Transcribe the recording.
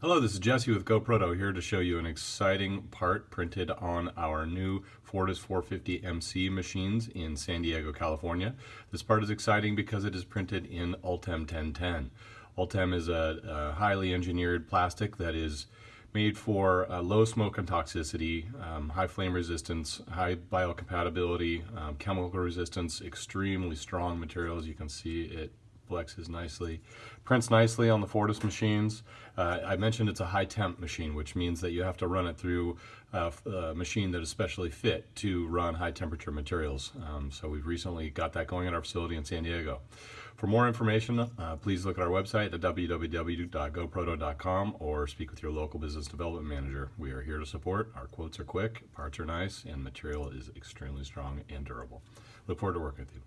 Hello, this is Jesse with GoProto here to show you an exciting part printed on our new Fortus 450 MC machines in San Diego, California. This part is exciting because it is printed in Ultem 1010. Ultem is a, a highly engineered plastic that is made for uh, low smoke and toxicity, um, high flame resistance, high biocompatibility, um, chemical resistance, extremely strong materials. You can see it flexes nicely. Prints nicely on the Fortus machines. Uh, I mentioned it's a high temp machine, which means that you have to run it through uh, a machine that is specially fit to run high temperature materials. Um, so we've recently got that going at our facility in San Diego. For more information, uh, please look at our website at www.goproto.com or speak with your local business development manager. We are here to support. Our quotes are quick, parts are nice, and material is extremely strong and durable. Look forward to working with you.